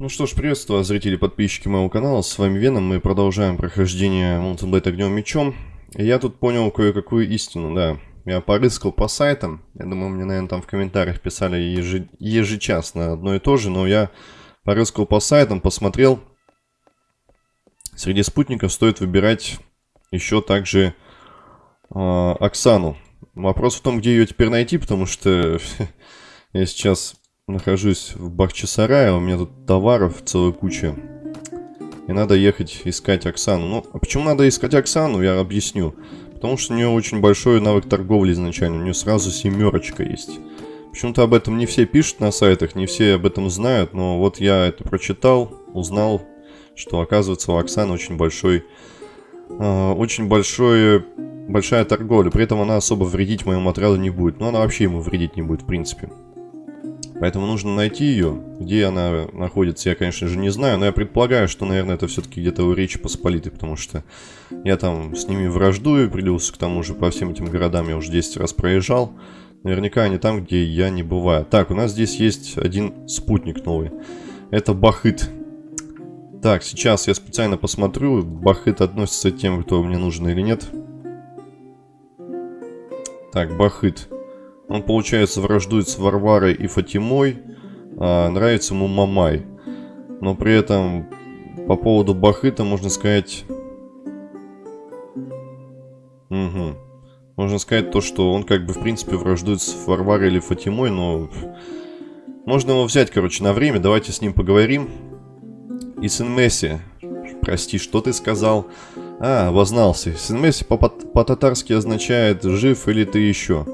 Ну что ж, приветствую зрители подписчики моего канала, с вами Веном, мы продолжаем прохождение Mountain Blade огнем мечом. И я тут понял кое-какую истину, да. Я порыскал по сайтам, я думаю, мне, наверное, там в комментариях писали ежи... ежечасно одно и то же, но я порыскал по сайтам, посмотрел. Среди спутников стоит выбирать еще также э, Оксану. Вопрос в том, где ее теперь найти, потому что я сейчас нахожусь в Бахчисарае, у меня тут товаров целая куча. И надо ехать искать Оксану. Ну, а почему надо искать Оксану, я объясню. Потому что у нее очень большой навык торговли изначально, у нее сразу семерочка есть. Почему-то об этом не все пишут на сайтах, не все об этом знают, но вот я это прочитал, узнал, что оказывается у Оксаны очень большой, э, очень большой, большая торговля. При этом она особо вредить моему отряду не будет. Но она вообще ему вредить не будет, в принципе. Поэтому нужно найти ее. Где она находится, я, конечно же, не знаю. Но я предполагаю, что, наверное, это все-таки где-то у Речи Посполитой. Потому что я там с ними враждую. Прилился к тому же по всем этим городам. Я уже 10 раз проезжал. Наверняка они там, где я не бываю. Так, у нас здесь есть один спутник новый. Это Бахыт. Так, сейчас я специально посмотрю, Бахыт относится к тем, кто мне нужен или нет. Так, Бахыт. Он, получается, враждует с Варварой и Фатимой. А нравится ему Мамай. Но при этом по поводу Бахыта можно сказать... Угу. Можно сказать то, что он как бы в принципе враждует с Варварой или Фатимой, но... Можно его взять, короче, на время. Давайте с ним поговорим. И сын Месси. Прости, что ты сказал? А, вознался. Сын Месси по-татарски означает «жив или ты еще».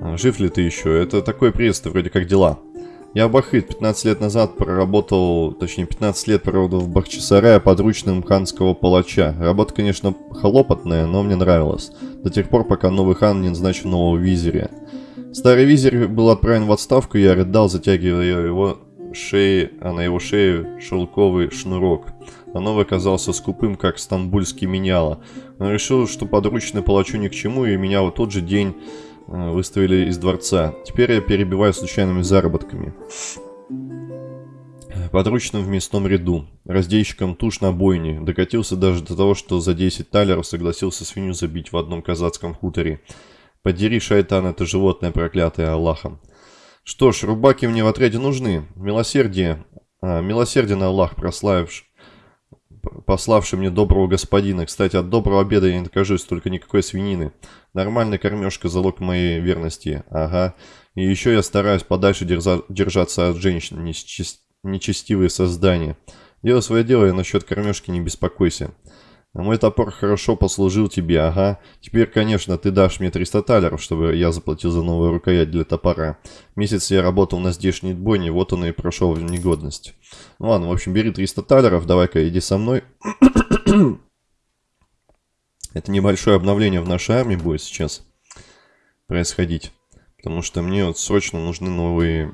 А, жив ли ты еще? Это такой приветствие, вроде как дела. Я Бахыт 15 лет назад проработал, точнее 15 лет проработал в Бахчисарае подручным ханского палача. Работа, конечно, хлопотная, но мне нравилась. До тех пор, пока новый хан не назначил нового визиря. Старый визирь был отправлен в отставку, я рыдал, затягивая его шеи, а на его шее шелковый шнурок. А новый оказался скупым, как стамбульский меняла. Он решил, что подручный палачу ни к чему, и меня в тот же день выставили из дворца. Теперь я перебиваю случайными заработками. Подручным в мясном ряду, раздельщиком туш на бойне, докатился даже до того, что за 10 талеров согласился свинью забить в одном казацком хуторе. Подери, шайтан, это животное проклятое Аллахом. Что ж, рубаки мне в отряде нужны. Милосердие, а, милосерден Аллах, прославивший пославший мне доброго господина. Кстати, от доброго обеда я не откажусь, только никакой свинины. Нормальная кормежка – залог моей верности. Ага. И еще я стараюсь подальше держа держаться от женщин, нечестивые создания. Делай свое дело и насчет кормежки не беспокойся. А мой топор хорошо послужил тебе, ага. Теперь, конечно, ты дашь мне 300 талеров, чтобы я заплатил за новую рукоять для топора. Месяц я работал на здешней бойне, вот он и прошел в негодность. Ну ладно, в общем, бери 300 талеров, давай-ка иди со мной. Это небольшое обновление в нашей армии будет сейчас происходить. Потому что мне вот срочно нужны новые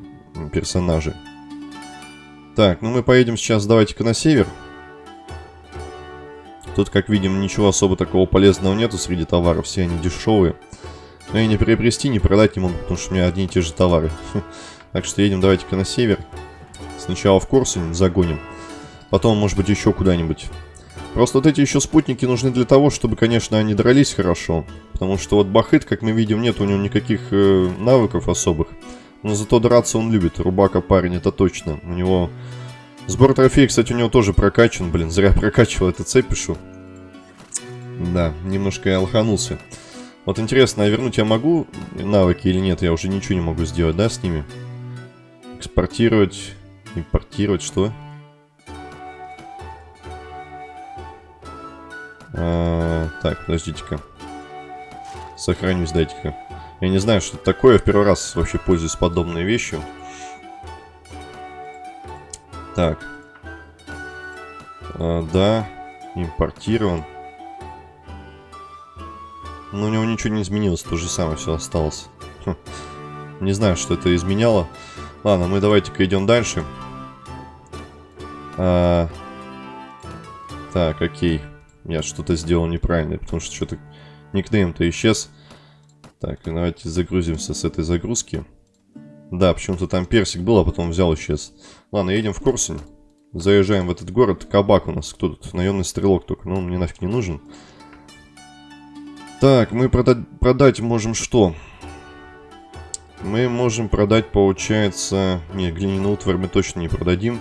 персонажи. Так, ну мы поедем сейчас, давайте-ка на север. Тут, как видим, ничего особо такого полезного нету среди товаров, все они дешевые. Но и не приобрести, не продать не могу, потому что у меня одни и те же товары. Так что едем давайте-ка на север. Сначала в Корсунь загоним, потом, может быть, еще куда-нибудь. Просто вот эти еще спутники нужны для того, чтобы, конечно, они дрались хорошо. Потому что вот Бахыт, как мы видим, нет у него никаких э, навыков особых. Но зато драться он любит. Рубака парень, это точно. У него Сбор трофеев, кстати, у него тоже прокачан. Блин, зря прокачивал это цепь пишу. Да, немножко я лоханулся. Вот интересно, а вернуть я могу навыки или нет? Я уже ничего не могу сделать, да, с ними? Экспортировать, импортировать, что? А, так, подождите-ка. Сохранюсь, дайте-ка. Я не знаю, что это такое. Я в первый раз вообще пользуюсь подобной вещью. Так. А, да, импортирован. Но у него ничего не изменилось, то же самое все осталось. Хм. Не знаю, что это изменяло. Ладно, мы давайте-ка идем дальше. А... Так, окей. Я что-то сделал неправильно, потому что что-то никнейм-то исчез. Так, давайте загрузимся с этой загрузки. Да, почему-то там персик был, а потом взял исчез. Ладно, едем в Корсунь. заезжаем в этот город. Кабак у нас. Кто тут? Наемный стрелок только. Но он мне нафиг не нужен. Так, мы продать, продать можем что? Мы можем продать, получается... Не, глиняную утварь мы точно не продадим.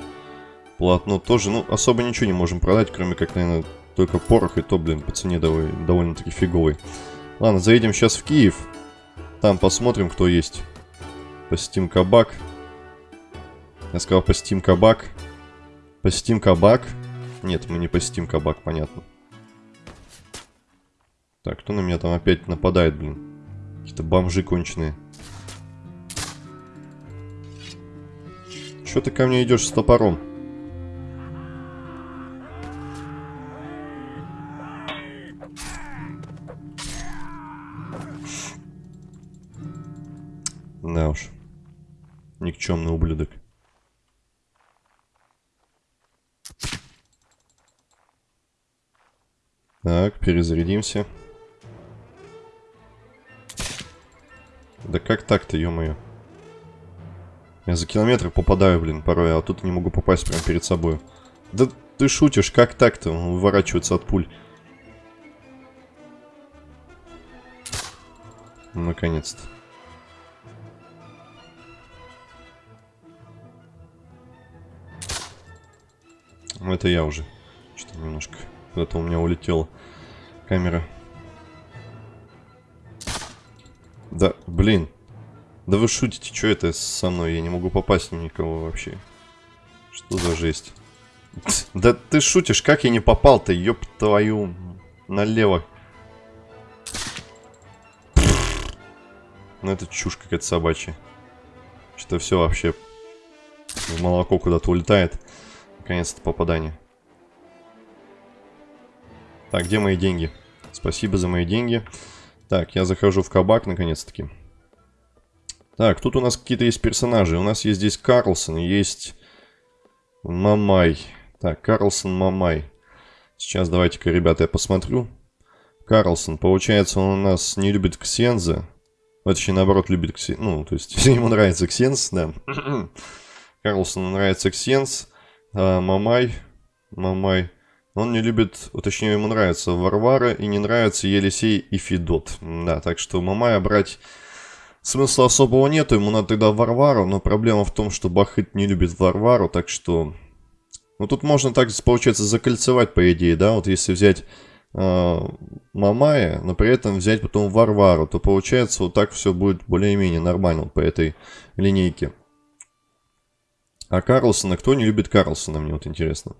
Полотно тоже. Ну, особо ничего не можем продать, кроме как, наверное, только порох. И то, блин, по цене довольно-таки фиговый. Ладно, заедем сейчас в Киев. Там посмотрим, кто есть. Посетим кабак. Я сказал, посетим кабак. Посетим кабак. Нет, мы не посетим кабак, понятно. Так, кто на меня там опять нападает, блин? Какие-то бомжи конченые. Что ты ко мне идешь с топором? Да уж. Никчемный ублюдок. Так, перезарядимся. Да как так-то, ё-моё? Я за километр попадаю, блин, порой, а тут не могу попасть прямо перед собой. Да ты шутишь, как так-то? Он выворачивается от пуль. Наконец-то. Это я уже. Что-то немножко куда-то у меня улетела камера. Да, блин. Да вы шутите, что это со мной? Я не могу попасть на никого вообще. Что за жесть? Да ты шутишь, как я не попал-то, ёб твою налево. Ну это чушь какая-то собачья. Что все вообще в молоко куда-то улетает. Наконец-то попадание. Так, где мои деньги? Спасибо за мои деньги. Так, я захожу в кабак наконец-таки. Так, тут у нас какие-то есть персонажи. У нас есть здесь Карлсон, есть Мамай. Так, Карлсон, Мамай. Сейчас давайте-ка, ребята, я посмотрю. Карлсон, получается, он у нас не любит Ксенза. Точнее, наоборот, любит Ксенз. Ну, то есть, ему нравится Ксенз, да. Карлсону нравится Ксенз. А, Мамай. Мамай. Он не любит, точнее, ему нравится Варвара и не нравится Елисей и Федот. Да, так что Мамая брать Смысла особого нету, ему надо тогда Варвару, но проблема в том, что Бахыт не любит Варвару, так что... Ну, тут можно так, получается, закольцевать, по идее, да, вот если взять э, Мамая, но при этом взять потом Варвару, то получается вот так все будет более-менее нормально по этой линейке. А Карлсона, кто не любит Карлсона, мне вот интересно.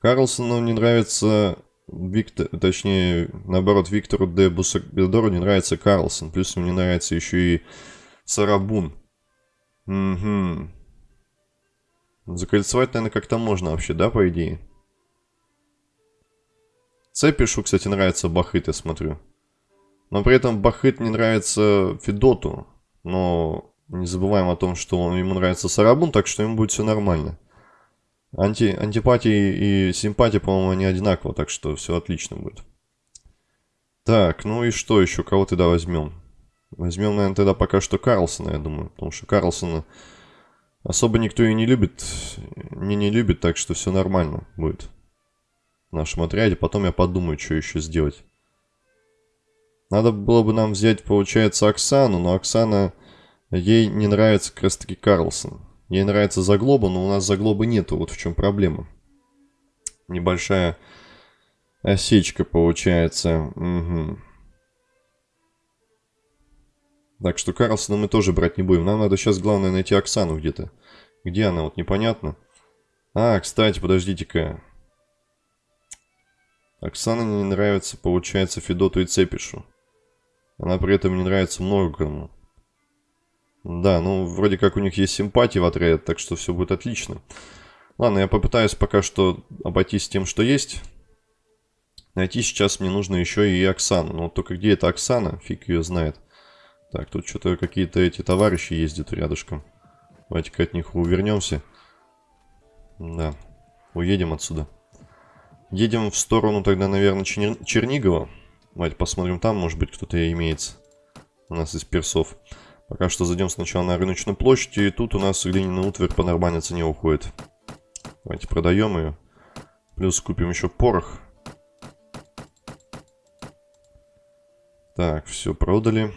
Карлсону не нравится Виктор, точнее, наоборот, Виктору де Бусагдору не нравится Карлсон. Плюс ему не нравится еще и Сарабун. Угу. Закольцевать, наверное, как-то можно вообще, да, по идее? Цепишу, кстати, нравится Бахыт, я смотрю. Но при этом Бахыт не нравится Федоту. Но не забываем о том, что ему нравится Сарабун, так что ему будет все нормально. Анти, антипатии и симпатии, по-моему, они одинаково, так что все отлично будет. Так, ну и что еще? Кого тогда возьмем? Возьмем, наверное, тогда пока что Карлсона, я думаю. Потому что Карлсона особо никто и не любит. Не не любит, так что все нормально будет. В нашем отряде. Потом я подумаю, что еще сделать. Надо было бы нам взять, получается, Оксану. Но Оксана... Ей не нравится как Карлсон. Ей нравится заглоба, но у нас заглобы нету. Вот в чем проблема. Небольшая осечка получается. Угу. Так что Карлсона мы тоже брать не будем. Нам надо сейчас, главное, найти Оксану где-то. Где она? Вот непонятно. А, кстати, подождите-ка. Оксана не нравится, получается, Федоту и Цепишу. Она при этом не нравится много. Да, ну, вроде как у них есть симпатии в отряде, так что все будет отлично. Ладно, я попытаюсь пока что обойтись тем, что есть. Найти сейчас мне нужно еще и Оксану. Но только где эта Оксана? Фиг ее знает. Так, тут что-то какие-то эти товарищи ездят рядышком. Давайте-ка от них увернемся. Да, уедем отсюда. Едем в сторону тогда, наверное, Чер... Чернигова. Давайте посмотрим там, может быть, кто-то имеется. У нас из персов. Пока что зайдем сначала на рыночную площадь, и тут у нас глиняный утварь по нормальной цене уходит. Давайте продаем ее. Плюс купим еще порох. Так, все продали.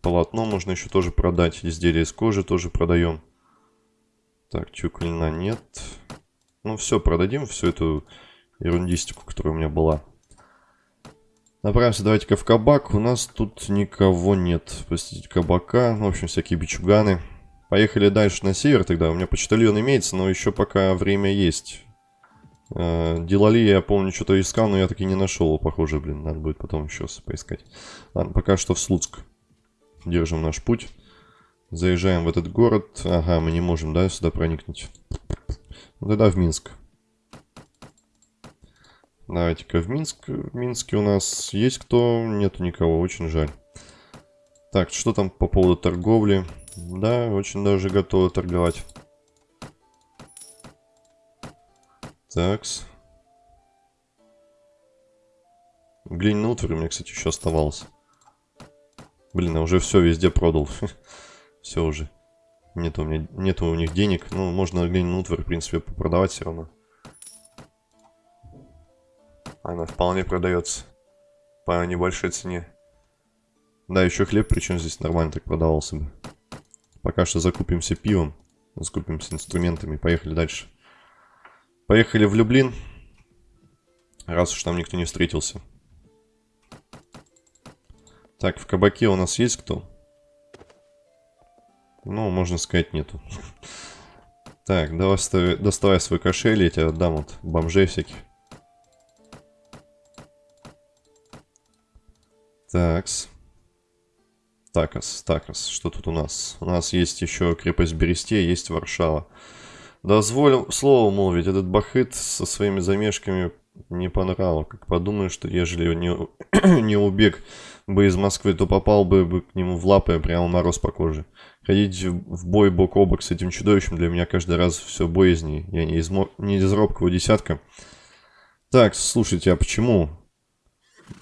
Полотно можно еще тоже продать. Изделия из кожи тоже продаем. Так, чуклина нет. Ну все, продадим всю эту ерундистику, которая у меня была. Направимся давайте-ка в кабак. У нас тут никого нет. Простите, кабака. Ну, в общем, всякие бичуганы. Поехали дальше на север тогда. У меня почтальон имеется, но еще пока время есть. Э, Делали, я помню, что-то искал, но я таки не нашел. Похоже, блин, надо будет потом еще поискать. Ладно, пока что в Слуцк. Держим наш путь. Заезжаем в этот город. Ага, мы не можем, да, сюда проникнуть. Ну, тогда в Минск. Давайте-ка в Минск. В Минске у нас есть кто? Нету никого, очень жаль. Так, что там по поводу торговли? Да, очень даже готовы торговать. Такс. Глиняный утварь у меня, кстати, еще оставался. Блин, я уже все везде продал. все уже. Нет у меня, нету у них денег. Ну, можно глиняный утварь, в принципе, продавать все равно. Она вполне продается. По небольшой цене. Да, еще хлеб, причем здесь нормально так продавался бы. Пока что закупимся пивом. Закупимся инструментами. Поехали дальше. Поехали в Люблин. Раз уж там никто не встретился. Так, в кабаке у нас есть кто? Ну, можно сказать, нету. Так, давай, доставай свой кошель, я тебе отдам вот бомжей всяких. Такс. Такас, Такас, что тут у нас? У нас есть еще крепость Бересте, есть Варшава. Дозволь слово молвить, этот бахыт со своими замешками не понравил. Как подумаю, что ежели не, не убег бы из Москвы, то попал бы, бы к нему в лапы, прямо мороз по коже. Ходить в бой бок о бок с этим чудовищем для меня каждый раз все боязней. Я не из, не из робкого десятка. Так, слушайте, а почему?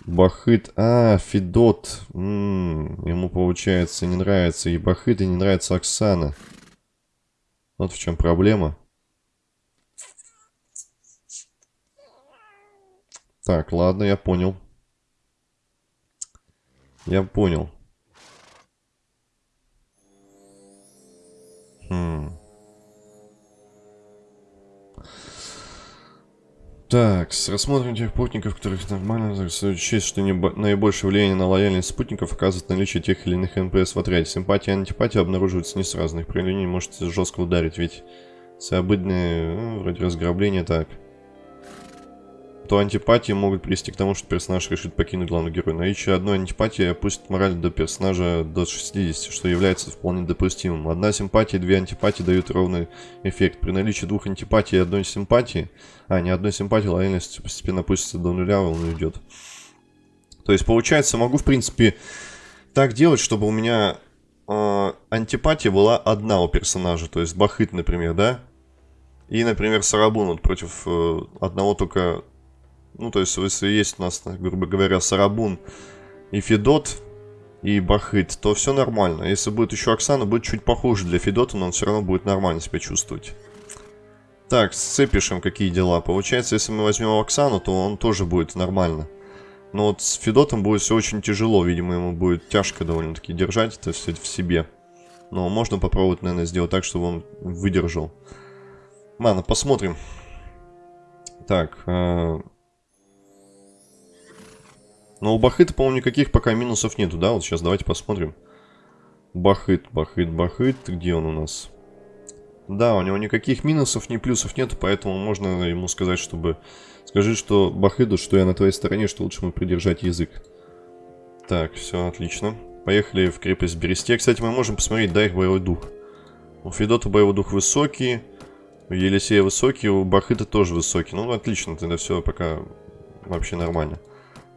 Бахыт, а, Федот. М -м, ему, получается, не нравится и Бахыт, и не нравится Оксана. Вот в чем проблема. Так, ладно, я понял. Я понял. Хм. Так, рассмотрим тех спутников, которых нормально стоит что наибольшее влияние на лояльность спутников оказывает наличие тех или иных НПС в отряде. Симпатия и антипатия обнаруживаются не сразу, их проявление может жестко ударить, ведь все обыденные, ну, вроде разграбления, так то антипатии могут привести к тому, что персонаж решит покинуть главного героя. Наличие одной антипатии опустит мораль до персонажа до 60, что является вполне допустимым. Одна симпатия и две антипатии дают ровный эффект. При наличии двух антипатий и одной симпатии, а, не одной симпатии, лояльность постепенно опустится до нуля, он уйдет. То есть, получается, могу, в принципе, так делать, чтобы у меня э, антипатия была одна у персонажа. То есть, Бахыт, например, да? И, например, Сарабун вот против э, одного только ну, то есть, если есть у нас, грубо говоря, Сарабун и Федот, и Бахыт, то все нормально. Если будет еще Оксана, будет чуть похуже для Федота, но он все равно будет нормально себя чувствовать. Так, с Цепишем какие дела? Получается, если мы возьмем Оксану, то он тоже будет нормально. Но вот с Федотом будет все очень тяжело, видимо, ему будет тяжко довольно-таки держать это все в себе. Но можно попробовать, наверное, сделать так, чтобы он выдержал. Ладно, посмотрим. Так, э но у Бахыта, по-моему, никаких пока минусов нету, да? Вот сейчас давайте посмотрим. Бахыт, Бахыт, Бахыт. Где он у нас? Да, у него никаких минусов, ни плюсов нету, поэтому можно ему сказать, чтобы... Скажи, что Бахыду, что я на твоей стороне, что лучше ему придержать язык. Так, все, отлично. Поехали в крепость Бересте. Кстати, мы можем посмотреть, да, их боевой дух. У Федота боевой дух высокий, у Елисея высокий, у Бахыта тоже высокий. Ну, отлично, тогда все пока вообще нормально.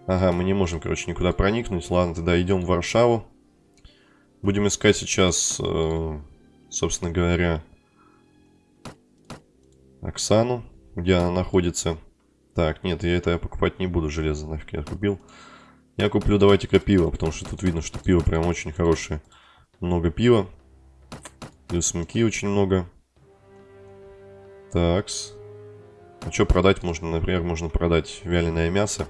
Ага, мы не можем, короче, никуда проникнуть. Ладно, тогда идем в Варшаву. Будем искать сейчас, э, собственно говоря, Оксану, где она находится. Так, нет, я это покупать не буду, железо нафиг я купил. Я куплю, давайте-ка пиво, потому что тут видно, что пиво прям очень хорошее. Много пива. Плюс муки очень много. Такс. А что продать можно? Например, можно продать вяленое мясо.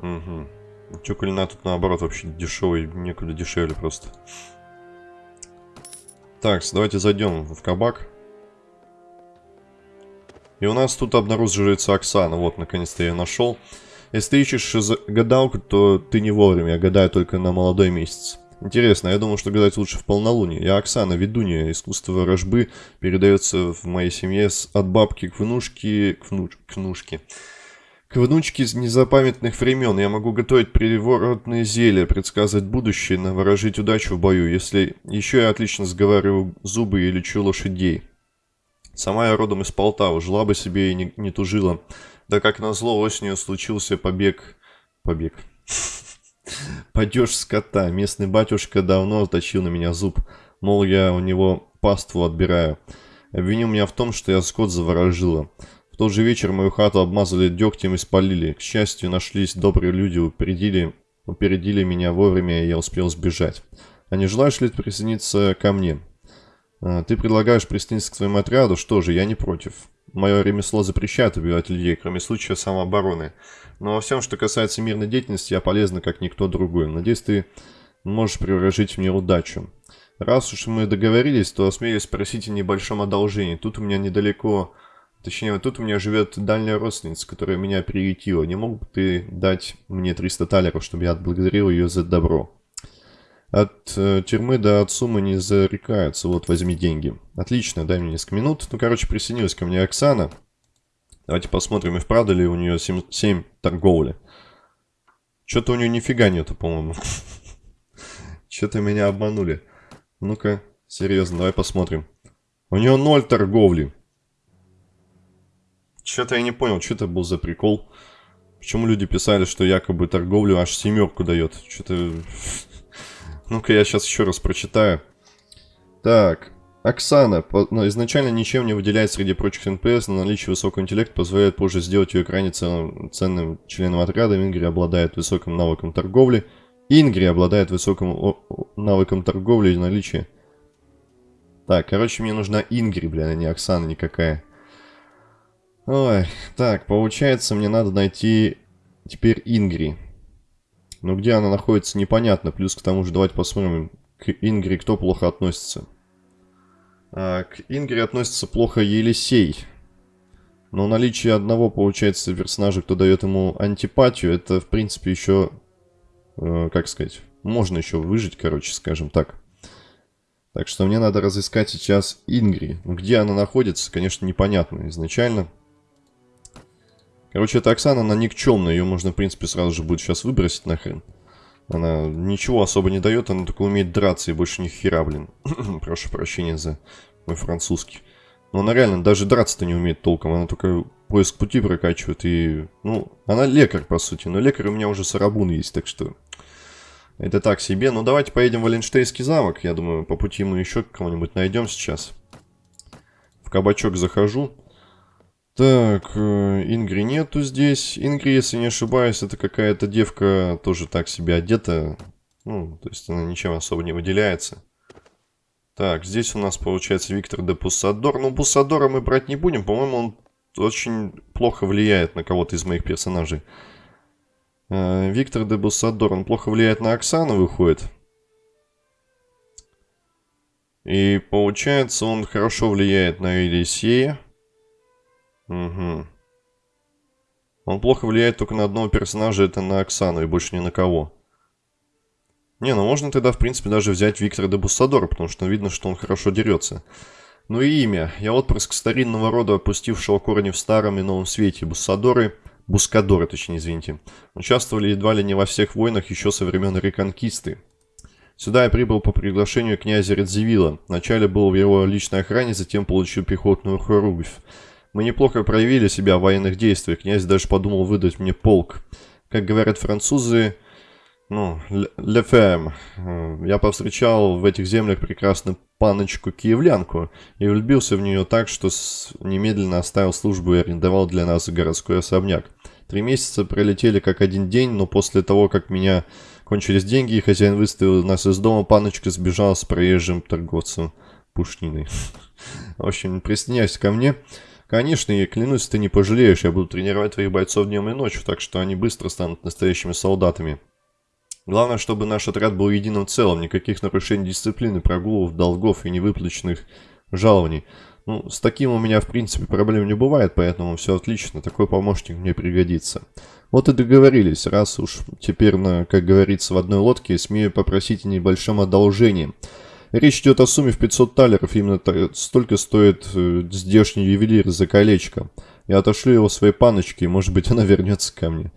Угу. Че кулина тут наоборот вообще дешевый, некуда дешевле просто. Так, давайте зайдем в кабак. И у нас тут обнаруживается Оксана. Вот, наконец-то я нашел. Если ты ищешь гадалку, то ты не вовремя. Я гадаю только на молодой месяц. Интересно, я думал, что гадать лучше в полнолуние. Я Оксана, ведунья. Искусство ворожбы передается в моей семье от бабки к внушке... К, внуч, к внушке. К внучке из незапамятных времен. Я могу готовить приворотные зелья, предсказывать будущее, наворожить удачу в бою. Если еще я отлично сговариваю зубы и лечу лошадей. Сама я родом из Полтавы, жила бы себе и не, не тужила. Да как назло осенью случился побег... Побег. Падеж скота. Местный батюшка давно точил на меня зуб. Мол, я у него паству отбираю. Обвинил меня в том, что я скот заворожила. Тот же вечер мою хату обмазали дегтем и спалили. К счастью, нашлись добрые люди, упередили, упередили меня вовремя, и я успел сбежать. А не желаешь ли присоединиться ко мне? А, ты предлагаешь присоединиться к своему отряду? Что же, я не против. Мое ремесло запрещает убивать людей, кроме случая самообороны. Но во всем, что касается мирной деятельности, я полезна, как никто другой. Надеюсь, ты можешь приворожить мне удачу. Раз уж мы договорились, то осмелюсь спросить о небольшом одолжении. Тут у меня недалеко... Точнее, тут у меня живет дальняя родственница, которая меня приютила. Не мог бы ты дать мне 300 талеров, чтобы я отблагодарил ее за добро? От э, тюрьмы до от суммы не зарекаются. Вот, возьми деньги. Отлично, дай мне несколько минут. Ну, короче, присоединилась ко мне Оксана. Давайте посмотрим, и вправду ли у нее 7, 7 торговли. Что-то у нее нифига нету, по-моему. Что-то меня обманули. Ну-ка, серьезно, давай посмотрим. У нее 0 торговли. Что-то я не понял, что это был за прикол. Почему люди писали, что якобы торговлю аж семерку дает? Что-то... Ну-ка, я сейчас еще раз прочитаю. Так, Оксана, но ну, изначально ничем не выделяет среди прочих НПС, но наличие высокого интеллекта позволяет позже сделать ее крайне ценным, ценным членом отряда. Ингри обладает высоким навыком торговли. Ингри обладает высоким навыком торговли и наличия. Так, короче, мне нужна Ингри, блин, а не Оксана никакая. Ой, так, получается, мне надо найти теперь Ингри. Но где она находится, непонятно. Плюс к тому же, давайте посмотрим, к Ингри кто плохо относится. А, к Ингри относится плохо Елисей. Но наличие одного, получается, персонажа, кто дает ему антипатию, это, в принципе, еще, э, как сказать, можно еще выжить, короче, скажем так. Так что мне надо разыскать сейчас Ингри. Где она находится, конечно, непонятно изначально. Короче, это Оксана, она никчемная, ее можно, в принципе, сразу же будет сейчас выбросить нахрен. Она ничего особо не дает, она только умеет драться и больше ни хера, блин. Прошу прощения за мой французский. Но она реально даже драться-то не умеет толком, она только поиск пути прокачивает и... Ну, она лекарь, по сути, но лекарь у меня уже сарабун есть, так что... Это так себе. Ну, давайте поедем в Валенштейнский замок. Я думаю, по пути мы еще кого-нибудь найдем сейчас. В кабачок захожу. Так, э, Ингри нету здесь. Ингри, если не ошибаюсь, это какая-то девка тоже так себе одета. Ну, то есть она ничем особо не выделяется. Так, здесь у нас получается Виктор де Пуссадор. Ну, Пуссадора мы брать не будем. По-моему, он очень плохо влияет на кого-то из моих персонажей. Э, Виктор де Буссадор, он плохо влияет на Оксану, выходит. И получается, он хорошо влияет на Елисея. Угу. Он плохо влияет только на одного персонажа, это на Оксану, и больше ни на кого. Не, ну можно тогда, в принципе, даже взять Виктора де Буссадора, потому что видно, что он хорошо дерется. Ну и имя. Я отпрыск старинного рода, опустившего корни в старом и новом свете. Буссадоры, Бускадоры, точнее, извините, участвовали едва ли не во всех войнах еще со времен Реконкисты. Сюда я прибыл по приглашению князя Редзивилла. Вначале был в его личной охране, затем получил пехотную хоругвь. Мы неплохо проявили себя в военных действиях. Князь даже подумал выдать мне полк. Как говорят французы, ну, «le femme». Я повстречал в этих землях прекрасную паночку-киевлянку и влюбился в нее так, что немедленно оставил службу и арендовал для нас городской особняк. Три месяца пролетели как один день, но после того, как меня кончились деньги, и хозяин выставил нас из дома, паночка сбежала с проезжим торговцем пушниной. В общем, присоединяйся ко мне. Конечно, я клянусь, ты не пожалеешь, я буду тренировать твоих бойцов днем и ночью, так что они быстро станут настоящими солдатами. Главное, чтобы наш отряд был единым целым, никаких нарушений дисциплины, прогулов, долгов и невыплаченных жалований. Ну, с таким у меня, в принципе, проблем не бывает, поэтому все отлично, такой помощник мне пригодится. Вот и договорились, раз уж теперь, на, как говорится, в одной лодке, смею попросить о небольшом одолжении. Речь идет о сумме в 500 талеров, именно столько стоит э, здешний ювелир за колечко. Я отошлю его своей паночке, и, может быть, она вернется ко мне.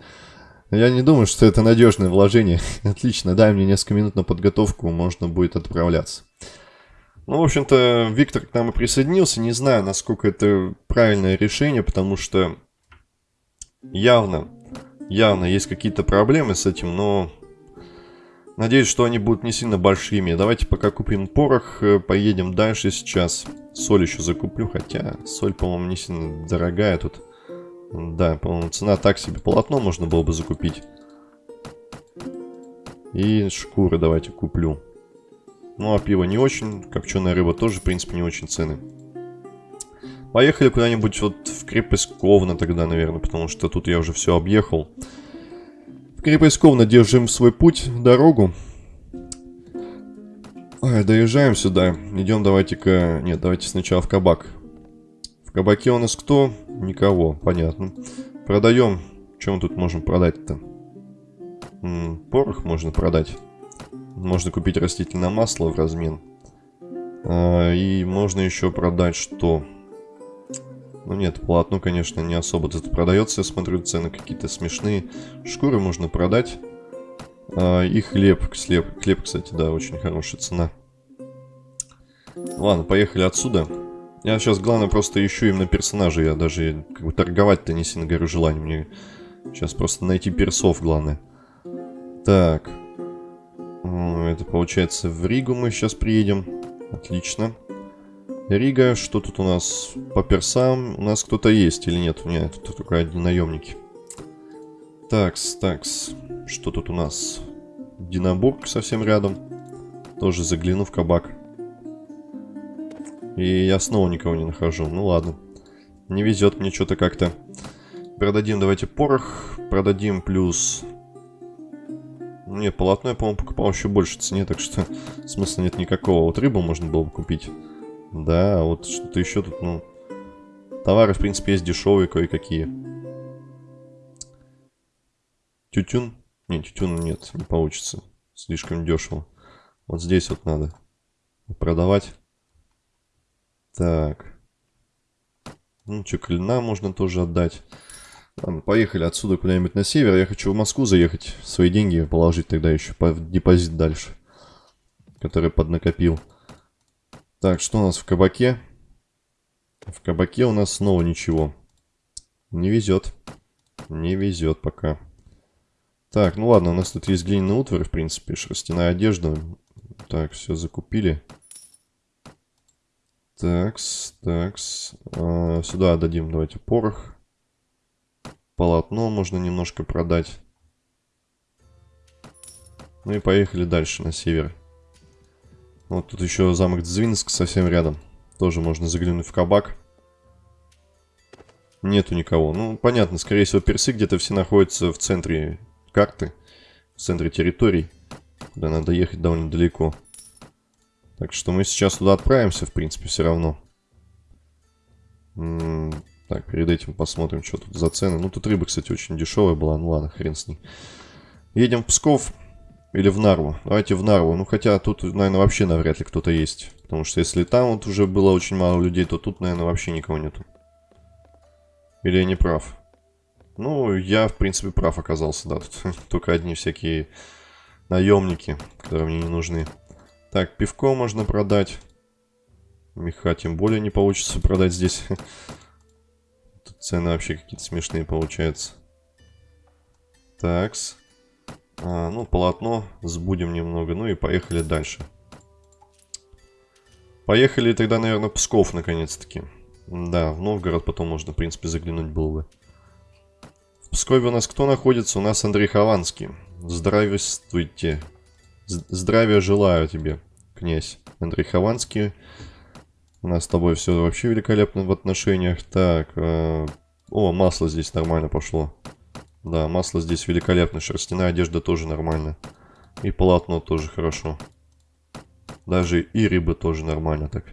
Я не думаю, что это надежное вложение. Отлично, дай мне несколько минут на подготовку, можно будет отправляться. Ну, в общем-то, Виктор к нам и присоединился. Не знаю, насколько это правильное решение, потому что явно, явно есть какие-то проблемы с этим, но надеюсь, что они будут не сильно большими. Давайте пока купим порох, э, поедем дальше сейчас. Соль еще закуплю, хотя соль, по-моему, не сильно дорогая тут. Да, по-моему, цена так себе. Полотно можно было бы закупить. И шкуры давайте куплю. Ну, а пиво не очень. Копченая рыба тоже, в принципе, не очень цены. Поехали куда-нибудь вот в крепость Ковна тогда, наверное, потому что тут я уже все объехал. Ковна держим свой путь, дорогу. Ой, доезжаем сюда. Идем давайте-ка... Нет, давайте сначала в кабак. В кабаке у нас кто? Никого, понятно. Продаем. Чем мы тут можем продать-то? Порох можно продать. Можно купить растительное масло в размен. А, и можно еще продать что? Ну нет, полотно, конечно, не особо тут продается. Я смотрю, цены какие-то смешные. Шкуры можно продать. А, и хлеб. Хлеб, хлеб, кстати, да, очень хорошая цена. Ладно, поехали отсюда. Я сейчас, главное, просто ищу именно персонажа. Я даже как бы торговать-то не сильно горю желанием. Мне сейчас просто найти персов, главное. Так. Это получается в Ригу мы сейчас приедем. Отлично. Рига, что тут у нас по персам? У нас кто-то есть или нет? Нет, тут только одни наемники. Такс, такс. Что тут у нас? Динабург совсем рядом. Тоже загляну в кабак. И я снова никого не нахожу. Ну ладно. Не везет мне что-то как-то. Продадим давайте порох. Продадим плюс не, полотно я, по-моему, покупал еще больше цене, так что смысла нет никакого. Вот рыбу можно было бы купить. Да, вот что-то еще тут, ну... Товары, в принципе, есть дешевые кое-какие. Тютюн? Не, тютюн нет, не получится. Слишком дешево. Вот здесь вот надо продавать. Так. Ну, что, клина можно тоже отдать. Ладно, поехали отсюда куда-нибудь на север. Я хочу в Москву заехать, свои деньги положить тогда еще по депозит дальше. Который поднакопил. Так, что у нас в кабаке? В кабаке у нас снова ничего. Не везет. Не везет пока. Так, ну ладно, у нас тут есть глиняный утварь, в принципе, шерстяная одежда. Так, все закупили. Такс, такс. А, сюда отдадим, давайте, порох. Полотно можно немножко продать. Ну и поехали дальше, на север. Вот тут еще замок Дзвинск совсем рядом. Тоже можно заглянуть в кабак. Нету никого. Ну, понятно, скорее всего, персы где-то все находятся в центре карты. В центре территорий. Куда надо ехать довольно далеко. Так что мы сейчас туда отправимся, в принципе, все равно. Так, перед этим посмотрим, что тут за цены. Ну, тут рыба, кстати, очень дешевая была. Ну, ладно, хрен с ней. Едем в Псков или в Нарву. Давайте в Нарву. Ну, хотя тут, наверное, вообще навряд ли кто-то есть. Потому что если там вот уже было очень мало людей, то тут, наверное, вообще никого нету. Или я не прав? Ну, я, в принципе, прав оказался, да. Тут только одни всякие наемники, которые мне не нужны. Так, пивко можно продать. Меха тем более не получится продать здесь. Тут цены вообще какие-то смешные получаются. Такс. А, ну, полотно сбудем немного. Ну и поехали дальше. Поехали тогда, наверное, Псков, наконец-таки. Да, в Новгород потом можно, в принципе, заглянуть было бы. В Пскове у нас кто находится? У нас Андрей Хованский. Здравствуйте. Здравия желаю тебе, князь Андрей Хованский. У нас с тобой все вообще великолепно в отношениях. Так, э, о, масло здесь нормально пошло. Да, масло здесь великолепно. Шерстяная одежда тоже нормально. И полотно тоже хорошо. Даже и рыба тоже нормально так.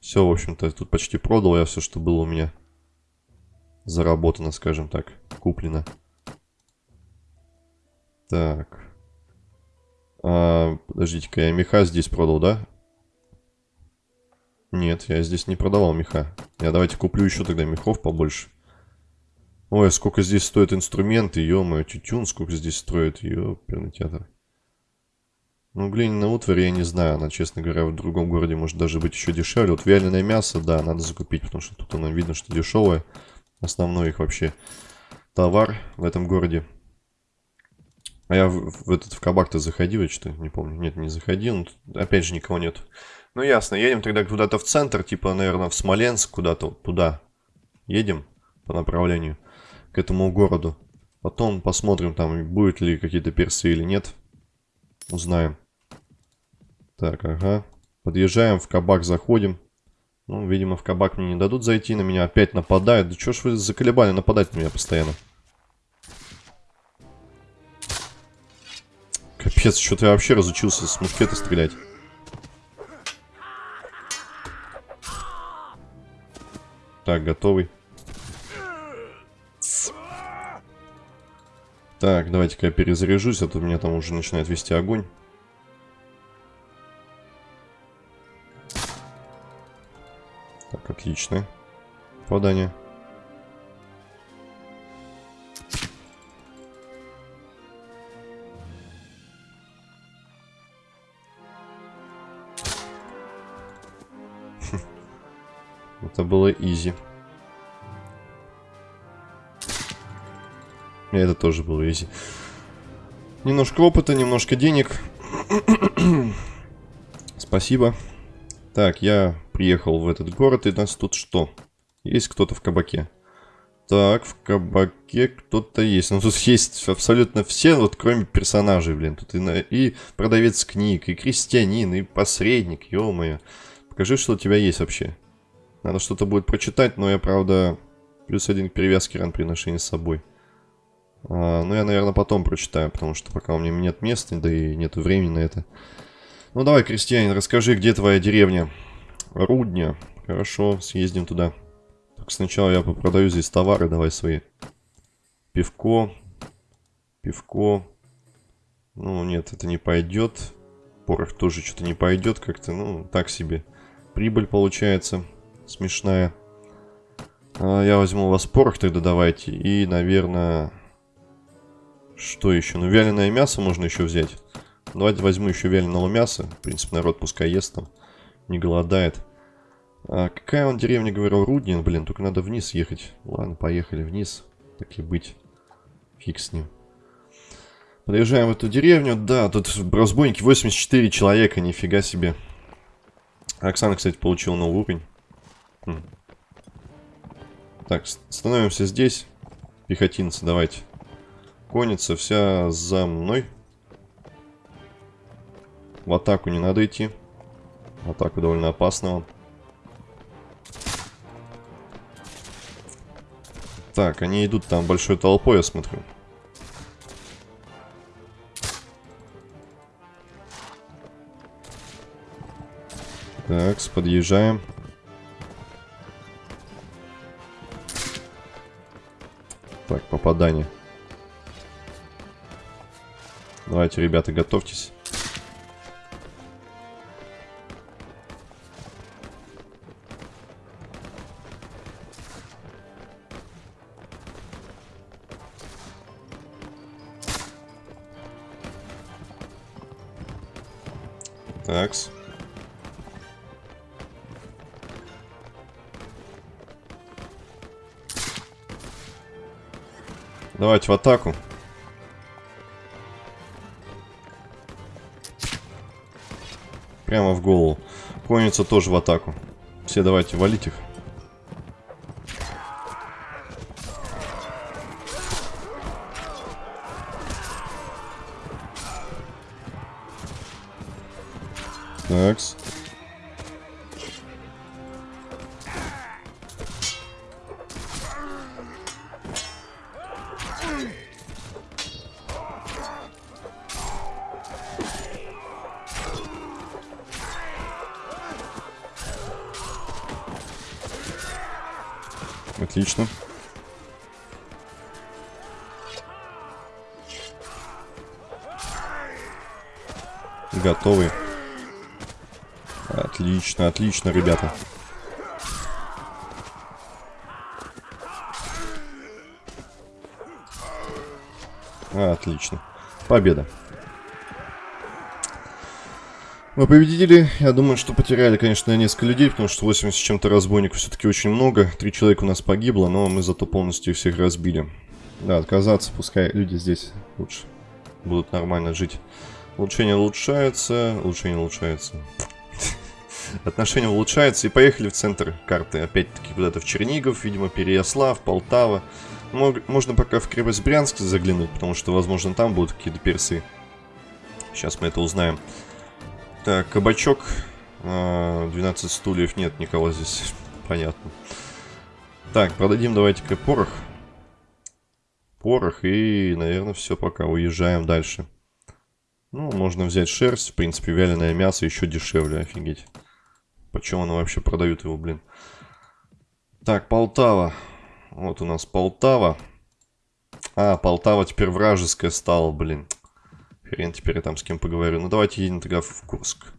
Все, в общем-то, тут почти продал я все, что было у меня. Заработано, скажем так. Куплено. Так. А, Подождите-ка, я меха здесь продал, да? Нет, я здесь не продавал меха. Я давайте куплю еще тогда мехов побольше. Ой, сколько здесь стоят инструменты, ё-моё, тютюн, сколько здесь стоит, ёперный театр. Ну, глиняная утварь, я не знаю, она, честно говоря, в другом городе может даже быть еще дешевле. Вот вяленое мясо, да, надо закупить, потому что тут оно видно, что дешевое. Основной их вообще товар в этом городе. А я в, в этот в кабак-то заходил, что не помню. Нет, не заходил, но тут, опять же никого нет. Ну ясно, едем тогда куда-то в центр, типа, наверное, в Смоленск, куда-то туда. Едем по направлению к этому городу. Потом посмотрим, там будет ли какие-то персы или нет. Узнаем. Так, ага. Подъезжаем, в кабак заходим. Ну, видимо, в кабак мне не дадут зайти, на меня опять нападают. Да что ж вы заколебали нападать на меня постоянно? Капец, что-то я вообще разучился с мушкета стрелять. Так, готовый. Так, давайте-ка я перезаряжусь, а то меня там уже начинает вести огонь. Так, отлично. Попадание. Это было изи. Это тоже было изи. Немножко опыта, немножко денег. Спасибо. Так, я приехал в этот город, и нас тут что? Есть кто-то в кабаке? Так, в кабаке кто-то есть. Ну, тут есть абсолютно все, вот кроме персонажей, блин. Тут и, и продавец книг, и крестьянин, и посредник, ё-моё. Покажи, что у тебя есть вообще. Надо что-то будет прочитать, но я, правда, плюс один к перевязке ран при ношении с собой. А, ну, я, наверное, потом прочитаю, потому что пока у меня нет места, да и нету времени на это. Ну, давай, крестьянин, расскажи, где твоя деревня? Рудня. Хорошо, съездим туда. Только сначала я попродаю здесь товары, давай свои. Пивко. Пивко. Ну, нет, это не пойдет. Порох тоже что-то не пойдет как-то, ну, так себе. Прибыль получается смешная. А, я возьму у вас порох тогда давайте. И, наверное... Что еще? Ну, вяленое мясо можно еще взять. Давайте возьму еще вяленого мяса. В принципе, народ пускай ест там. Не голодает. А какая он деревня, говорил, Руднин? Блин, только надо вниз ехать. Ладно, поехали вниз. Так и быть. Фиг с ним. Подъезжаем в эту деревню. Да, тут разбойники 84 человека, нифига себе. Оксана, кстати, получила новый уровень. Хм. Так, становимся здесь. Пехотинцы, давайте. Конница вся за мной. В атаку не надо идти. Атаку довольно опасно Так, они идут там большой толпой, я смотрю. Так, подъезжаем. Так, попадание. Давайте, ребята, готовьтесь. Такс. Давайте в атаку. Прямо в голову. Конница тоже в атаку. Все давайте валить их. Такс. Отлично. Готовы. Отлично, отлично, ребята. Отлично. Победа. Мы победили. Я думаю, что потеряли, конечно, несколько людей, потому что 80 с чем-то разбойников все-таки очень много. Три человека у нас погибло, но мы зато полностью всех разбили. Да, отказаться, пускай люди здесь лучше будут нормально жить. Улучшение улучшается, улучшение улучшается. Отношения улучшаются и поехали в центр карты. Опять-таки куда-то в Чернигов, видимо, Переяслав, Полтава. Можно пока в крепость Брянск заглянуть, потому что, возможно, там будут какие-то персы. Сейчас мы это узнаем. Так, кабачок. 12 а, стульев. Нет никого здесь. Понятно. Так, продадим давайте-ка порох. Порох и, наверное, все пока. Уезжаем дальше. Ну, можно взять шерсть. В принципе, вяленое мясо еще дешевле. Офигеть. Почему оно вообще продают его, блин? Так, Полтава. Вот у нас Полтава. А, Полтава теперь вражеская стала, блин. Хрен теперь я там с кем поговорю. Ну, давайте едем тогда в Курск.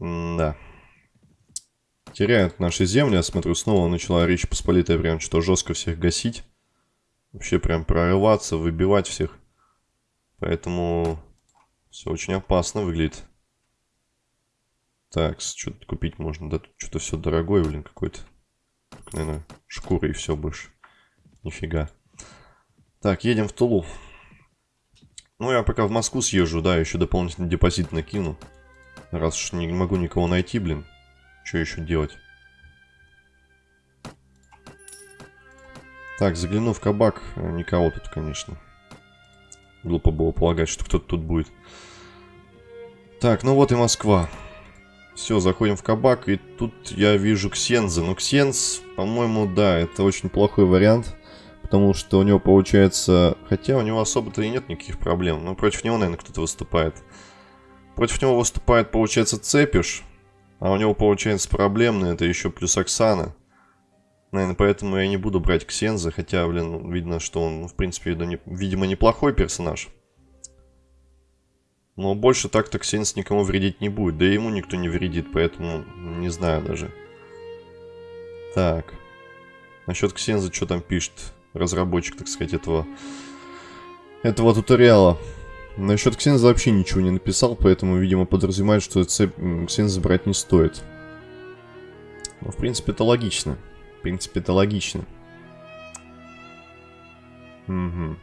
М да. Теряют наши земли. Я смотрю, снова начала Речь Посполитая прям что жестко всех гасить. Вообще прям прорываться, выбивать всех. Поэтому все очень опасно выглядит. Так, что тут купить можно? Да тут что-то все дорогое, блин, какой-то. Наверное, шкура и все больше. Нифига. Так, едем в Тулу. Ну, я пока в Москву съезжу, да, еще дополнительный депозит накину. Раз уж не могу никого найти, блин. Что еще делать? Так, загляну в кабак. Никого тут, конечно. Глупо было полагать, что кто-то тут будет. Так, ну вот и Москва. Все, заходим в кабак, и тут я вижу Ксенза. Но Ксенз, по-моему, да, это очень плохой вариант. Потому что у него получается... Хотя у него особо-то и нет никаких проблем. Но против него, наверное, кто-то выступает. Против него выступает, получается, Цепиш. А у него, получается, проблемный. Это еще плюс Оксана. Наверное, поэтому я не буду брать Ксенза. Хотя, блин, видно, что он, ну, в принципе, видимо, неплохой персонаж. Но больше так-то Ксенс никому вредить не будет. Да и ему никто не вредит, поэтому не знаю даже. Так. Насчет Ксенза что там пишет? Разработчик, так сказать, этого, этого туториала. Насчет Ксенза вообще ничего не написал, поэтому, видимо, подразумевает, что цепь Ксенза брать не стоит. Но, в принципе, это логично. В принципе, это логично. Угу.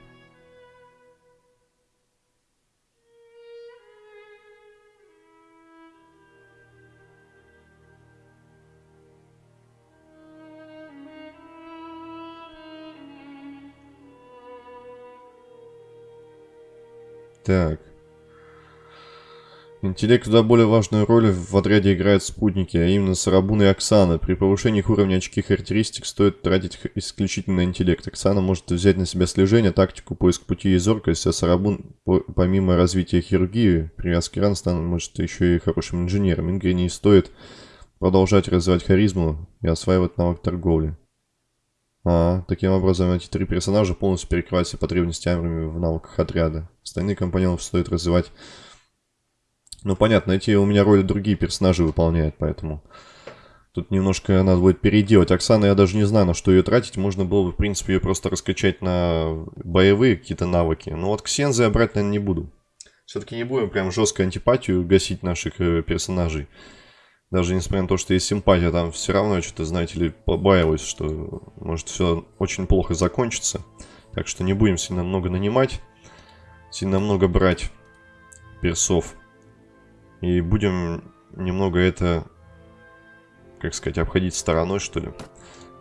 Так. Интеллект куда более важную роль в отряде играют спутники, а именно Сарабун и Оксана. При повышении их уровня очки характеристик стоит тратить исключительно интеллект. Оксана может взять на себя слежение, тактику, поиск пути и зоркость, а Сарабун, помимо развития хирургии, привязки ран, станет может еще и хорошим инженером. Ингре не стоит продолжать развивать харизму и осваивать навык торговли. А, таким образом, эти три персонажа полностью перекрывают все потребности армии в навыках отряда. Остальные компаньонов стоит развивать. Ну, понятно, эти у меня роли другие персонажи выполняют, поэтому... Тут немножко надо будет переделать. Оксана, я даже не знаю, на что ее тратить. Можно было бы, в принципе, ее просто раскачать на боевые какие-то навыки. Но вот Ксензы я брать, наверное, не буду. Все-таки не будем прям жестко антипатию гасить наших э, персонажей. Даже несмотря на то, что есть симпатия, там все равно что-то, знаете ли, побаиваюсь, что может все очень плохо закончится. Так что не будем сильно много нанимать, сильно много брать персов. И будем немного это, как сказать, обходить стороной, что ли.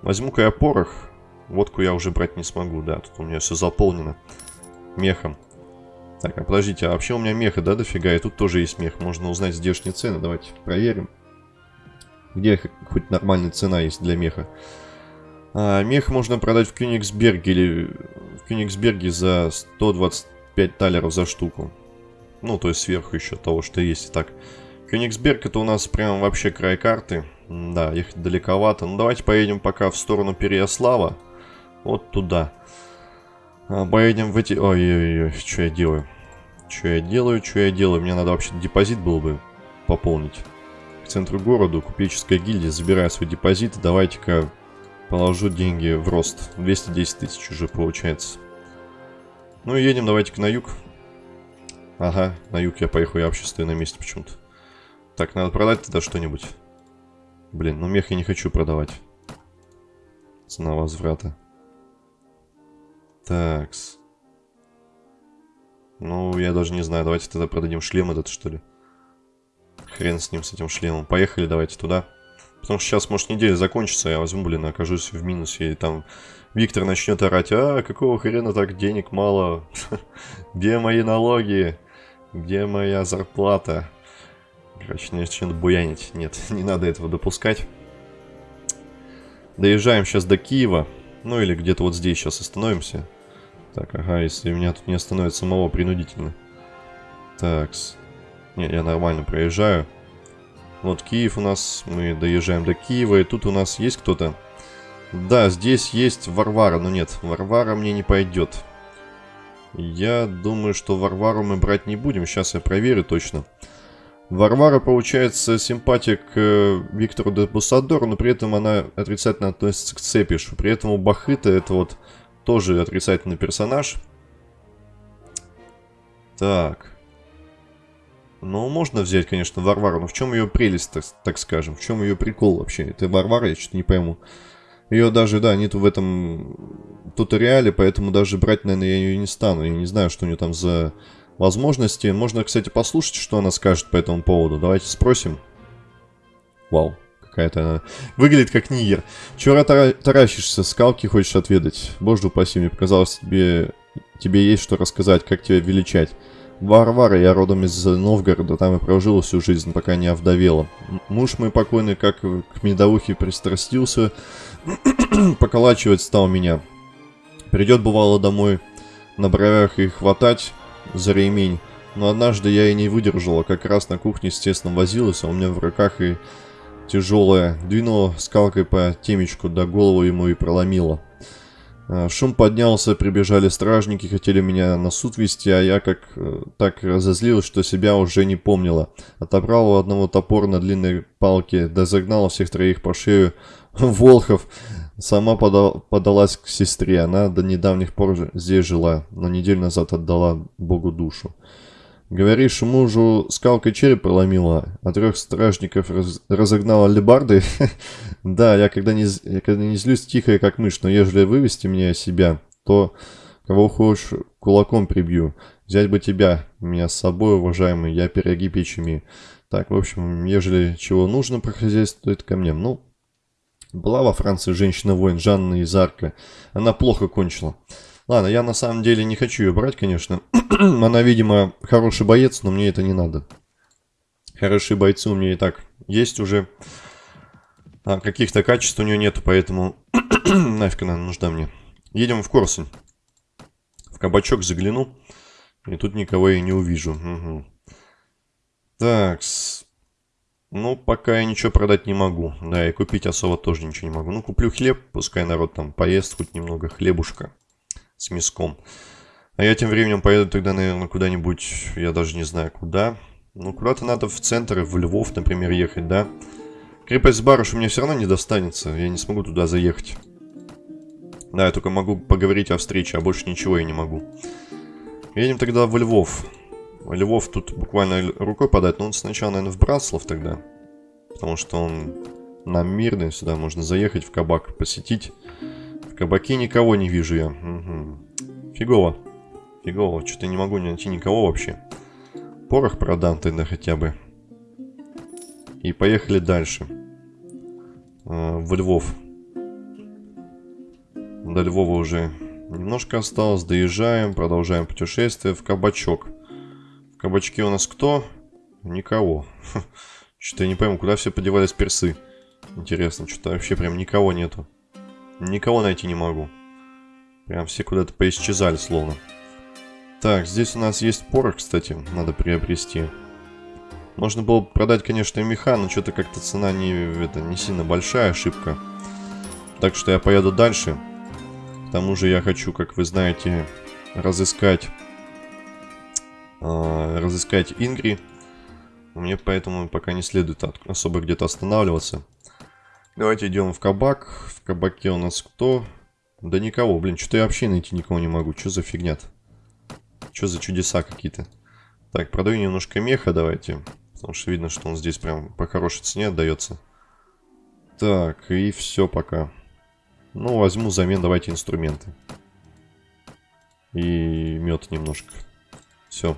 Возьму-ка я порох. Водку я уже брать не смогу, да, тут у меня все заполнено мехом. Так, а подождите, а вообще у меня меха, да, дофига? И тут тоже есть мех. Можно узнать здешние цены. Давайте проверим. Где хоть нормальная цена есть для меха? А, мех можно продать в Кёнигсберге или в Кёнигсберге за 125 талеров за штуку. Ну, то есть сверху еще того, что есть. Так, Кенигсберг это у нас прям вообще край карты. Да, ехать далековато. Ну, давайте поедем пока в сторону Переяслава. Вот туда. А, поедем в эти... Ой-ой-ой, что я делаю? Что я делаю, что я делаю? Мне надо вообще депозит был бы пополнить. К центру города, купеческая гильдия, забираю свой депозит. Давайте-ка положу деньги в рост. 210 тысяч уже получается. Ну и едем давайте-ка на юг. Ага, на юг я поехал, я вообще стою на месте почему-то. Так, надо продать тогда что-нибудь. Блин, ну мех я не хочу продавать. Цена возврата. Такс. Ну, я даже не знаю. Давайте тогда продадим шлем этот, что ли. Хрен с ним, с этим шлемом. Поехали, давайте туда. Потому что сейчас, может, неделя закончится, я возьму, блин, окажусь в минусе. И там Виктор начнет орать. А, какого хрена так денег мало? Где мои налоги? Где моя зарплата? Короче, начнет буянить. Нет, не надо этого допускать. Доезжаем сейчас до Киева. Ну или где-то вот здесь сейчас остановимся. Так, ага, если меня тут не остановит самого принудительно. Такс. Не, я нормально проезжаю. Вот Киев у нас, мы доезжаем до Киева, и тут у нас есть кто-то. Да, здесь есть Варвара, но нет, Варвара мне не пойдет. Я думаю, что Варвару мы брать не будем, сейчас я проверю точно. Варвара, получается, симпатия к э, Виктору де Бусадору, но при этом она отрицательно относится к Цепишу. При этом у Бахыта это вот тоже отрицательный персонаж. Так. Ну, можно взять, конечно, Варвару, но в чем ее прелесть, так, так скажем? В чем ее прикол вообще? Это Варвара, я что-то не пойму. Ее даже, да, нету в этом туториале, поэтому даже брать, наверное, я ее не стану. Я не знаю, что у нее там за возможности. Можно, кстати, послушать, что она скажет по этому поводу. Давайте спросим. Вау какая-то она. Выглядит как нигер. Чего таращишься, скалки хочешь отведать? Боже упаси, мне показалось, тебе, тебе есть что рассказать, как тебя величать. Варвара, я родом из Новгорода, там и прожила всю жизнь, пока не овдовела. Муж мой покойный, как к медовухе пристрастился, поколачивать стал меня. Придет, бывало, домой на бровях и хватать за ремень. Но однажды я и не выдержала, как раз на кухне тестом возилась, а у меня в руках и тяжелая, двинула скалкой по темечку, до голову ему и проломила. А, шум поднялся, прибежали стражники, хотели меня на суд вести, а я как э, так разозлилась, что себя уже не помнила. Отобрал у одного топор на длинной палке, да загнал всех троих по шею. Волхов сама подал, подалась к сестре, она до недавних пор здесь жила, но неделю назад отдала Богу душу. Говоришь, мужу скалкой череп проломила, а трех стражников раз, разогнала лебардой? да, я когда, не, я когда не злюсь тихо, как мышь, но ежели вывести меня себя, то кого хочешь кулаком прибью. Взять бы тебя, меня с собой, уважаемый, я пироги печь Так, в общем, ежели чего нужно по хозяйству, то это ко мне. Ну, была во Франции женщина-воин Жанна из Арка. Она плохо кончила. Ладно, я на самом деле не хочу ее брать, конечно. Она, видимо, хороший боец, но мне это не надо. Хорошие бойцы у меня и так есть уже. А каких-то качеств у нее нету, поэтому нафиг она нужна мне. Едем в Корсунь. В кабачок загляну. И тут никого я не увижу. Угу. Так, ну, пока я ничего продать не могу. Да, и купить особо тоже ничего не могу. Ну, куплю хлеб, пускай народ там поест хоть немного хлебушка с мяском. А я тем временем поеду тогда, наверное, куда-нибудь, я даже не знаю куда. Ну, куда-то надо в центр, в Львов, например, ехать, да? Крепость Барыш у меня все равно не достанется, я не смогу туда заехать. Да, я только могу поговорить о встрече, а больше ничего я не могу. Едем тогда в Львов. Львов тут буквально рукой подать, но он сначала, наверное, в Братслав тогда. Потому что он нам мирный, сюда можно заехать в кабак, посетить. В кабаке никого не вижу я. Угу. Фигово. Фигово. Что-то не могу найти никого вообще. Порох продам тогда хотя бы. И поехали дальше. Э, в Львов. До Львова уже немножко осталось. Доезжаем, продолжаем путешествие в кабачок. В кабачке у нас кто? Никого. Что-то я не пойму, куда все подевались персы. Интересно, что-то вообще прям никого нету. Никого найти не могу. Прям все куда-то поисчезали словно. Так, здесь у нас есть порох, кстати, надо приобрести. Можно было продать, конечно, и меха, но что-то как-то цена не, это, не сильно большая, ошибка. Так что я поеду дальше. К тому же я хочу, как вы знаете, разыскать... Э, разыскать Ингри. Мне поэтому пока не следует особо где-то останавливаться. Давайте идем в кабак. В кабаке у нас кто? Да никого, блин, что-то я вообще найти никого не могу. Что за фигня -то? Что за чудеса какие-то? Так, продаю немножко меха давайте. Потому что видно, что он здесь прям по хорошей цене отдается. Так, и все пока. Ну, возьму взамен давайте инструменты. И мед немножко. Все.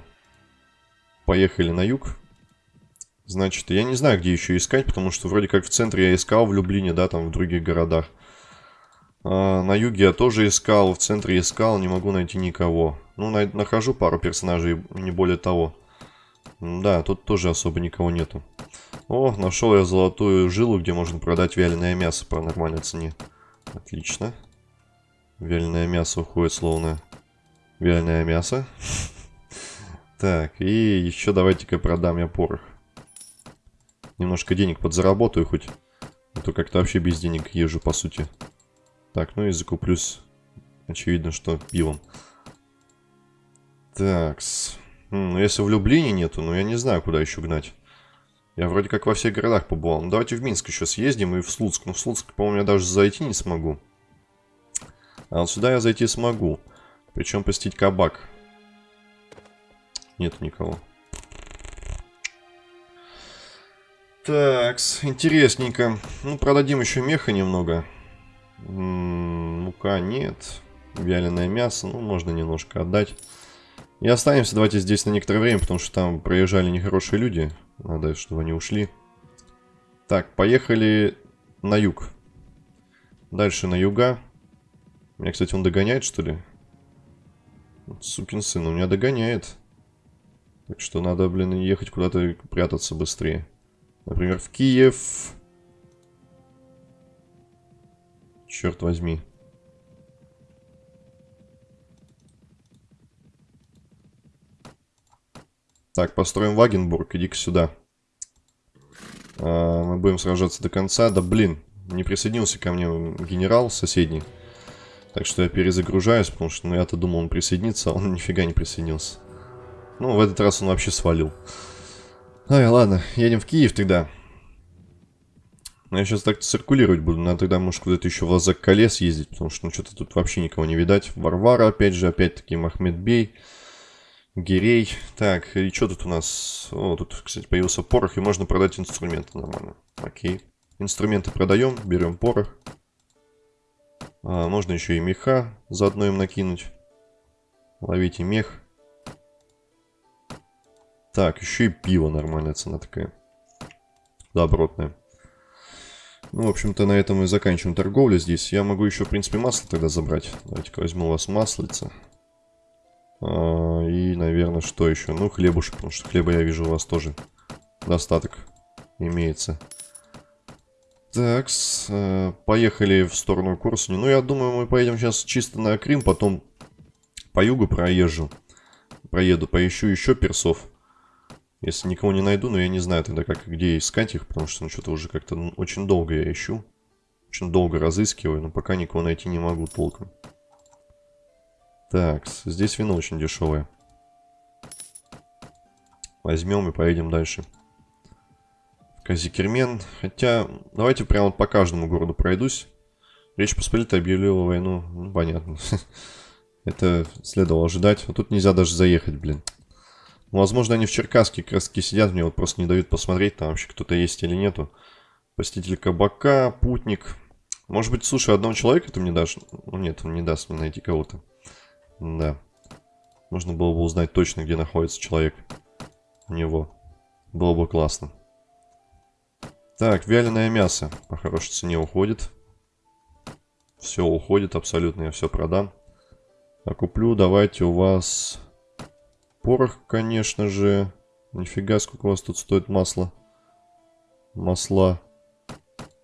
Поехали на юг. Значит, я не знаю, где еще искать, потому что вроде как в центре я искал в Люблине, да, там в других городах. А, на юге я тоже искал, в центре искал, не могу найти никого. Ну, на нахожу пару персонажей, не более того. Да, тут тоже особо никого нету. О, нашел я золотую жилу, где можно продать вяленое мясо по нормальной цене. Отлично. Вяленое мясо уходит словно вяленое мясо. Так, и еще давайте-ка продам я порох. Немножко денег подзаработаю хоть. А то как-то вообще без денег езжу, по сути. Так, ну и закуплюсь, очевидно, что пивом. Такс. Ну, если в Люблине нету, ну я не знаю, куда еще гнать. Я вроде как во всех городах побывал. Ну, давайте в Минск еще съездим и в Слуцк. Ну, в Слуцк, по-моему, я даже зайти не смогу. А вот сюда я зайти смогу. Причем посетить кабак. Нет никого. Так, интересненько. Ну, продадим еще меха немного. Мука нет. Вяленое мясо, ну, можно немножко отдать. И останемся давайте здесь на некоторое время, потому что там проезжали нехорошие люди. Надо, чтобы они ушли. Так, поехали на юг. Дальше на юга. Меня, кстати, он догоняет, что ли? Сукин сын, он меня догоняет. Так что надо, блин, ехать куда-то прятаться быстрее. Например, в Киев. Черт возьми. Так, построим Вагенбург, иди-ка сюда. А, мы будем сражаться до конца. Да блин, не присоединился ко мне генерал соседний. Так что я перезагружаюсь, потому что ну, я-то думал, он присоединится, а он нифига не присоединился. Ну, в этот раз он вообще свалил. Ай, ладно, едем в Киев тогда. Я сейчас так циркулировать буду. Надо тогда, может, куда-то еще в Лазак колес ездить, потому что, ну, что-то тут вообще никого не видать. Варвара, опять же, опять-таки, Махмед Бей, Гирей. Так, и что тут у нас? О, тут, кстати, появился порох, и можно продать инструменты нормально. Окей. Инструменты продаем, берем порох. А, можно еще и меха заодно им накинуть. Ловите мех. Так, еще и пиво нормальная цена такая. Добротная. Ну, в общем-то, на этом мы заканчиваем торговлю здесь. Я могу еще, в принципе, масло тогда забрать. Давайте-ка возьму у вас маслица. А, и, наверное, что еще? Ну, хлебушек, потому что хлеба я вижу у вас тоже достаток имеется. Так, э, поехали в сторону Курсуни. Ну, я думаю, мы поедем сейчас чисто на Крим, потом по югу проезжу. Проеду, поищу еще персов. Если никого не найду, но я не знаю тогда, как где искать их, потому что ну, что-то уже как-то ну, очень долго я ищу. Очень долго разыскиваю, но пока никого найти не могу толком. Так, здесь вино очень дешевое. Возьмем и поедем дальше. Казикермен. Хотя, давайте прямо по каждому городу пройдусь. Речь Посполитая объявила войну. Ну, понятно. Это следовало ожидать. А тут нельзя даже заехать, блин. Ну, возможно, они в Черкасске как сидят, мне вот просто не дают посмотреть, там вообще кто-то есть или нету. Посетитель кабака, путник. Может быть, слушай, одного человека ты мне дашь? Ну, нет, он не даст мне найти кого-то. Да. Можно было бы узнать точно, где находится человек. У него. Было бы классно. Так, вяленое мясо по хорошей цене уходит. Все уходит абсолютно, я все продам. А куплю, давайте у вас Порох, конечно же. Нифига, сколько у вас тут стоит масло. Масла.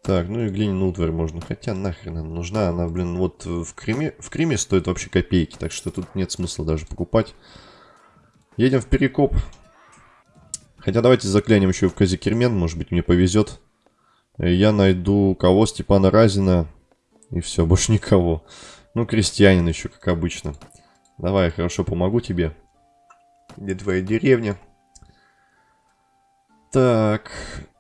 Так, ну и глиняную утварь можно. Хотя нахрен она нужна. Она, блин, вот в Криме, в Криме стоит вообще копейки. Так что тут нет смысла даже покупать. Едем в Перекоп. Хотя давайте заклянем еще в Казикермен, может быть мне повезет. Я найду кого? Степана Разина. И все, больше никого. Ну, крестьянин еще, как обычно. Давай, хорошо, помогу тебе. Где твоя деревня? Так,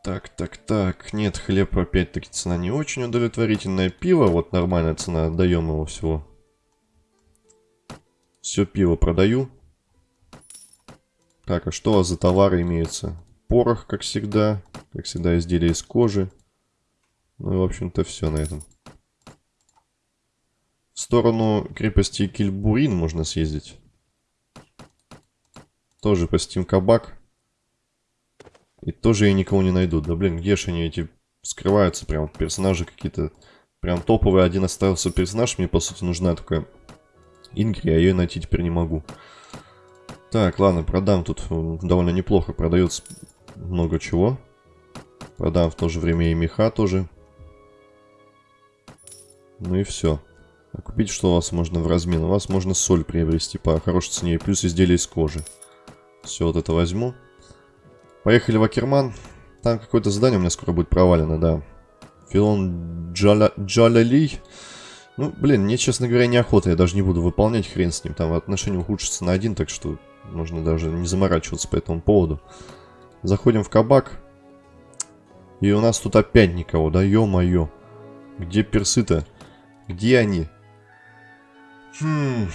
так, так, так. Нет, хлеб опять-таки цена не очень удовлетворительная. Пиво, вот нормальная цена, отдаем его всего. Все пиво продаю. Так, а что за товары имеются? Порох, как всегда. Как всегда, изделия из кожи. Ну и, в общем-то, все на этом. В сторону крепости Кильбурин можно съездить. Тоже посетим кабак. И тоже я никого не найду. Да блин, где же они эти скрываются прям персонажи какие-то. Прям топовый один остался персонаж. Мне по сути нужна только Ингри, а ее найти теперь не могу. Так, ладно, продам. Тут довольно неплохо продается много чего. Продам в то же время и меха тоже. Ну и все. А купить что у вас можно в размен? У вас можно соль приобрести по хорошей цене. Плюс изделия из кожи. Все, вот это возьму. Поехали в Акерман. Там какое-то задание у меня скоро будет провалено, да. Филон Джаля... Ну, блин, мне, честно говоря, неохота. Я даже не буду выполнять хрен с ним. Там отношения ухудшатся на один, так что можно даже не заморачиваться по этому поводу. Заходим в кабак. И у нас тут опять никого, да? Ё-моё. Где персы-то? Где они? Хм...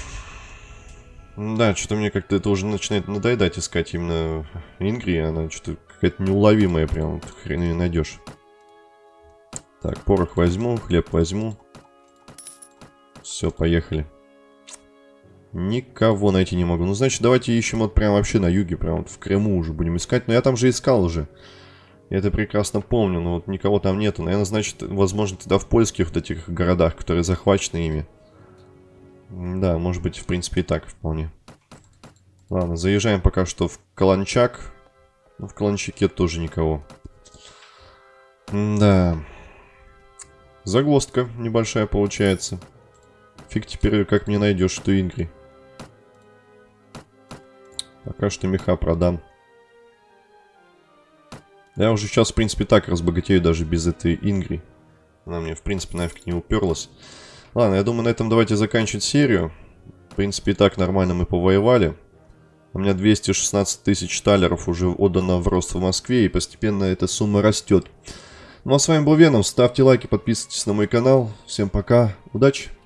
Да, что-то мне как-то это уже начинает надоедать искать именно Ингри. Она что-то какая-то неуловимая прям. Хрен ее найдешь. Так, порох возьму, хлеб возьму. Все, поехали. Никого найти не могу. Ну, значит, давайте ищем вот прям вообще на юге, прям вот в Крыму уже будем искать. Но я там же искал уже. Я это прекрасно помню, но вот никого там нету. Наверное, значит, возможно, тогда в польских вот этих городах, которые захвачены ими. Да, может быть, в принципе, и так вполне. Ладно, заезжаем пока что в Каланчак. Ну, в Каланчаке тоже никого. да. Загвоздка небольшая получается. Фиг теперь как мне найдешь что Ингри. Пока что меха продам. Я уже сейчас, в принципе, так разбогатею даже без этой Ингри. Она мне, в принципе, нафиг не уперлась. Ладно, я думаю, на этом давайте заканчивать серию. В принципе, и так нормально мы повоевали. У меня 216 тысяч талеров уже отдано в рост в Москве, и постепенно эта сумма растет. Ну а с вами был Веном, ставьте лайки, подписывайтесь на мой канал. Всем пока, удачи!